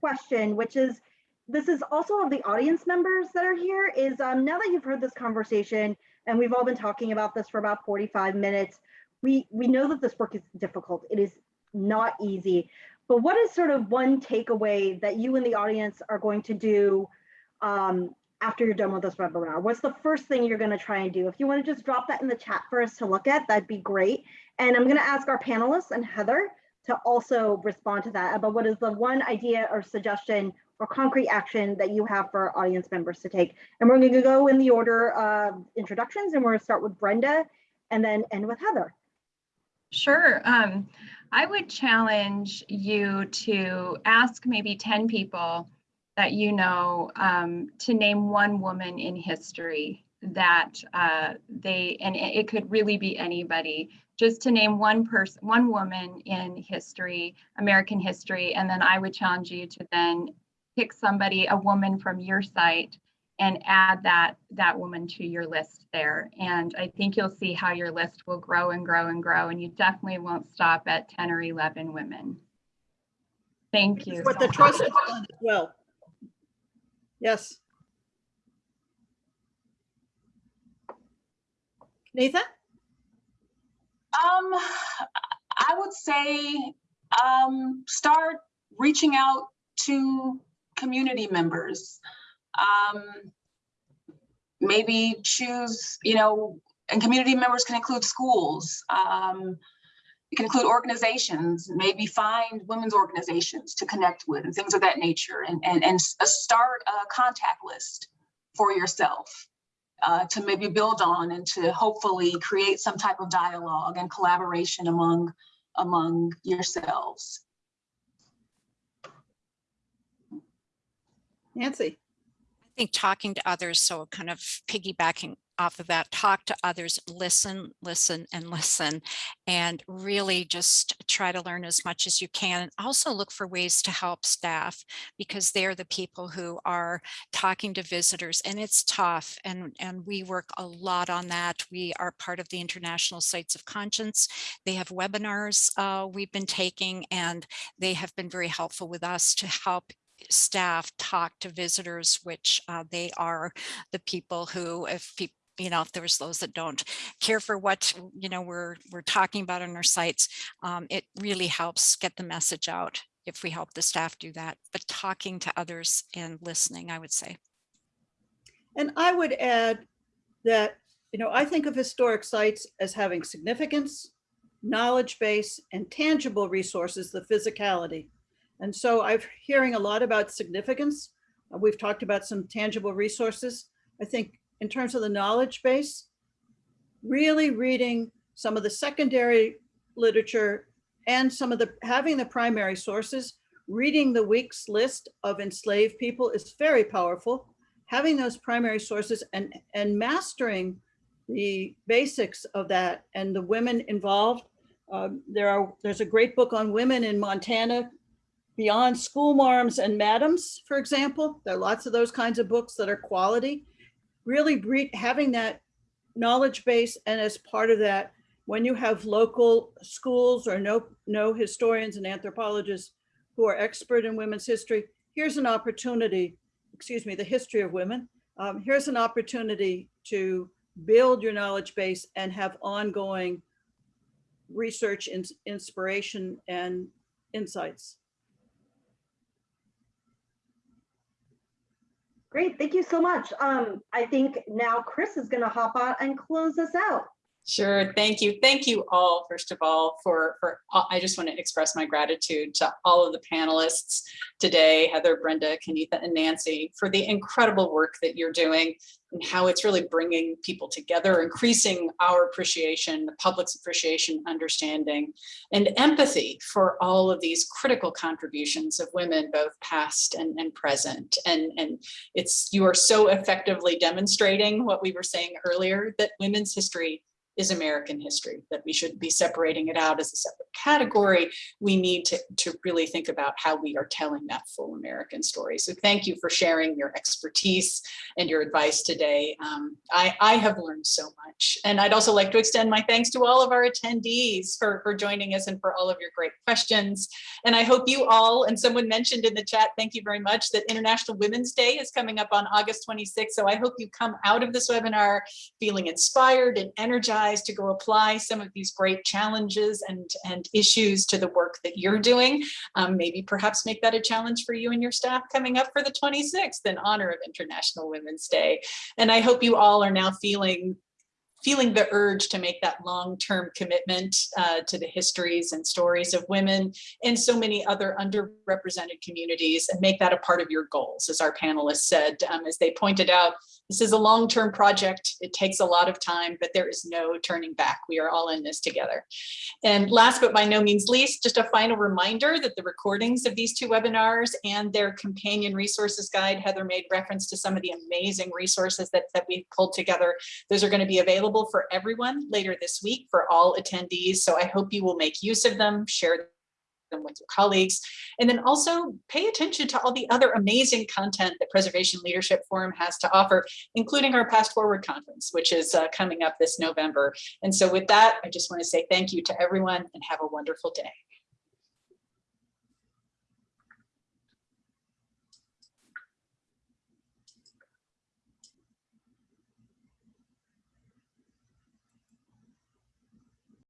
question, which is, this is also of the audience members that are here, is um, now that you've heard this conversation, and we've all been talking about this for about 45 minutes, we, we know that this work is difficult. It is not easy. But what is sort of one takeaway that you in the audience are going to do um, after you're done with this webinar? What's the first thing you're going to try and do? If you want to just drop that in the chat for us to look at, that'd be great. And I'm going to ask our panelists and Heather to also respond to that about what is the one idea or suggestion or concrete action that you have for our audience members to take. And we're going to go in the order of introductions and we're going to start with Brenda and then end with Heather. Sure. Um, I would challenge you to ask maybe 10 people that you know um, to name one woman in history that uh, they, and it could really be anybody, just to name one person, one woman in history, American history, and then I would challenge you to then pick somebody, a woman from your site, and add that that woman to your list there. And I think you'll see how your list will grow and grow and grow, and you definitely won't stop at 10 or 11 women. Thank you. What so the trust well. Yes. Nathan? Um, I would say, um, start reaching out to community members. Um, maybe choose, you know, and community members can include schools. Um, it can include organizations, maybe find women's organizations to connect with and things of that nature and, and, and uh, start a contact list for yourself uh, to maybe build on and to hopefully create some type of dialogue and collaboration among among yourselves. Nancy? I think talking to others, so kind of piggybacking off of that, talk to others, listen, listen, and listen, and really just try to learn as much as you can. And also look for ways to help staff because they're the people who are talking to visitors and it's tough. And, and we work a lot on that. We are part of the International Sites of Conscience. They have webinars uh, we've been taking and they have been very helpful with us to help staff talk to visitors, which uh, they are the people who, if people, you know, if there's those that don't care for what, you know, we're, we're talking about on our sites, um, it really helps get the message out if we help the staff do that, but talking to others and listening, I would say. And I would add that, you know, I think of historic sites as having significance, knowledge base, and tangible resources, the physicality. And so I'm hearing a lot about significance. Uh, We've talked about some tangible resources. I think in terms of the knowledge base, really reading some of the secondary literature and some of the, having the primary sources, reading the Weeks' list of enslaved people is very powerful having those primary sources and, and mastering the basics of that and the women involved. Um, there are, there's a great book on women in Montana, Beyond Schoolmarms and Madams, for example. There are lots of those kinds of books that are quality. Really having that knowledge base and as part of that, when you have local schools or no, no historians and anthropologists who are expert in women's history, here's an opportunity excuse me, the history of women. Um, here's an opportunity to build your knowledge base and have ongoing research, ins- inspiration, and insights. Great, thank you so much. Um, I think now Chris is gonna hop on and close us out. Sure, thank you. Thank you all, first of all, for, for, uh, I just want to express my gratitude to all of the panelists today, Heather, Brenda, Kenitha, and Nancy, for the incredible work that you're doing and how it's really bringing people together, increasing our appreciation, the public's appreciation, understanding, and empathy for all of these critical contributions of women, both past and, and present. And, and it's, you are so effectively demonstrating what we were saying earlier, that women's history is American history, that we shouldn't be separating it out as a separate category. We need to, to really think about how we are telling that full American story. So thank you for sharing your expertise and your advice today. Um, I, I have learned so much. And I'd also like to extend my thanks to all of our attendees for, for joining us and for all of your great questions. And I hope you all, and someone mentioned in the chat, thank you very much, that International Women's Day is coming up on August 26th. So I hope you come out of this webinar feeling inspired and energized to go apply some of these great challenges and, and issues to the work that you're doing. Um, maybe perhaps make that a challenge for you and your staff coming up for the 26th in honor of International Women's Day. And I hope you all are now feeling feeling the urge to make that long-term commitment uh, to the histories and stories of women and so many other underrepresented communities and make that a part of your goals, as our panelists said, um, as they pointed out, this is a long-term project. It takes a lot of time, but there is no turning back. We are all in this together. And last but by no means least, just a final reminder that the recordings of these two webinars and their companion resources guide, Heather made reference to some of the amazing resources that, that we pulled together. Those are going to be available for everyone later this week for all attendees. So I hope you will make use of them, share them with your colleagues, and then also pay attention to all the other amazing content that Preservation Leadership Forum has to offer, including our PastForward Conference, which is uh, coming up this November. And so with that, I just want to say thank you to everyone and have a wonderful day.